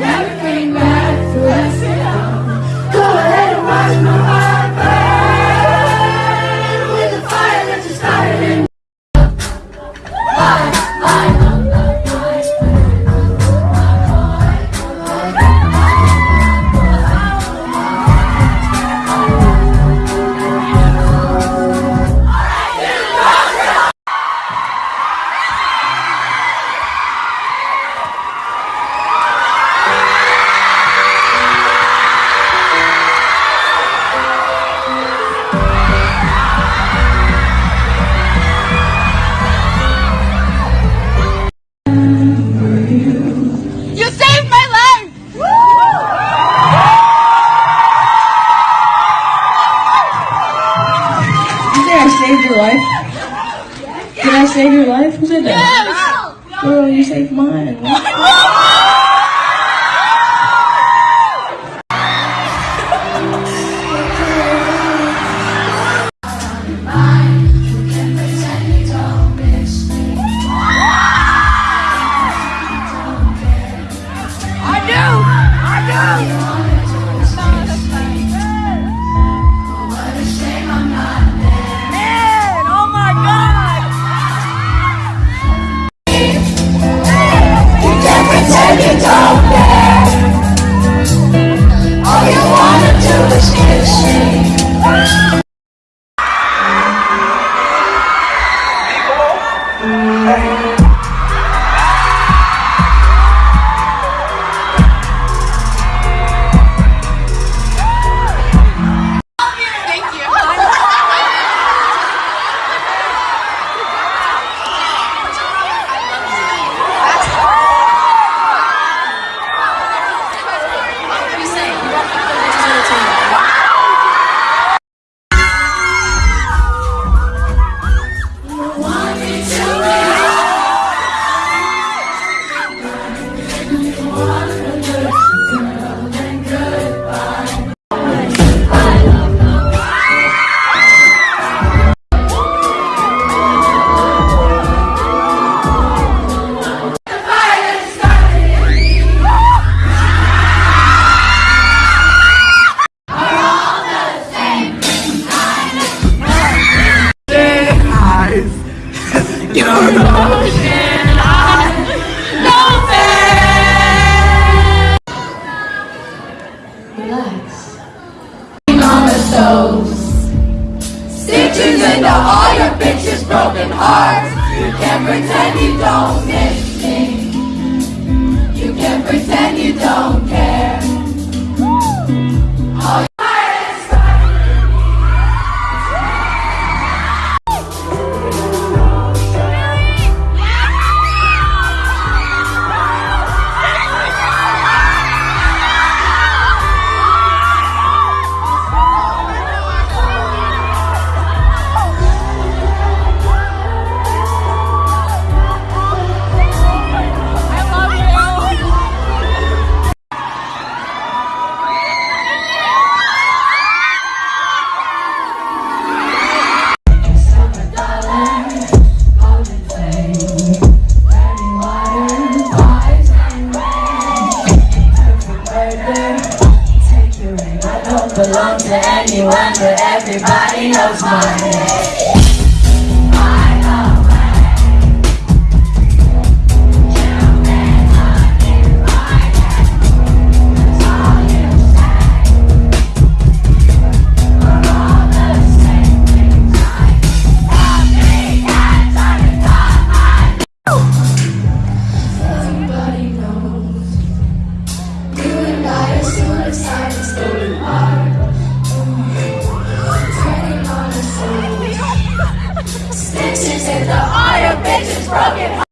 never I saved your life? Did I save your life? Who said that? Girl, you saved mine. Relax. On the stove. Stitches into all your bitches' broken hearts. You can't pretend you don't miss to anyone, but everybody knows my name. bitches and the iron bitches broken.